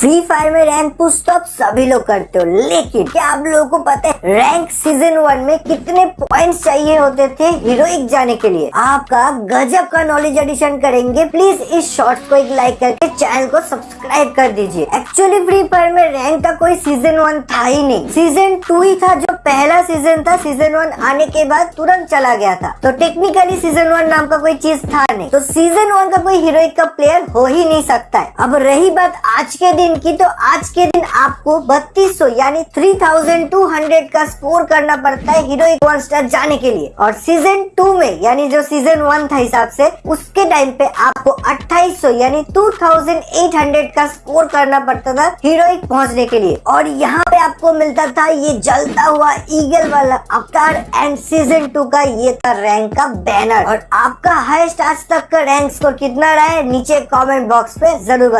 Free fire में rank push तो आप सभी लोग करते हो, लेकिन क्या आप लोगों को पता है रैंक सीज़न वन में कितने पॉइंट्स चाहिए होते थे हीरोइक जाने के लिए? आपका गजब का नॉलेज एडिशन करेंगे। प्लीज़ इस शॉर्ट को एक लाइक करके चैनल को सब्सक्राइब कर दीजिए। एक्चुअली फ्री फायर में रैंक का कोई सीज़न वन था ही नहीं। सीज़न टू ही था जो पहला सीज़न था। सीज़न वन आने के बाद तुरंत चला गया था। तो टेक्निकली सीज़न वन नाम का कोई चीज़ था नहीं। तो सीज़न वन का कोई हीरोइक का प्लेयर हो ही नहीं सकता है। अब रही बात आज के दिन की तो आज के दिन आपको बत्तीस यानी 3200 का स्कोर करना पड़ता है हीरोइक वन स्टार जाने के लिए। और सीज़न टू में, यानी जो सीज़न वन था हिसाब से, उसके टाइम पे आपको 2800 यानी 2800 का स्कोर करना पड़ता था हीरोइक पहुँचने के लिए। और यहाँ पे आपको मिलता था, ये जलता हुआ ईगल वाला अवतार एंड सीज़न टू का, ये था रैंक का बैनर और आपका हाईएस्ट आज तक का रैंक स्कोर कितना रहा है, नीचे कमेंट बॉक्स पे ज़रूर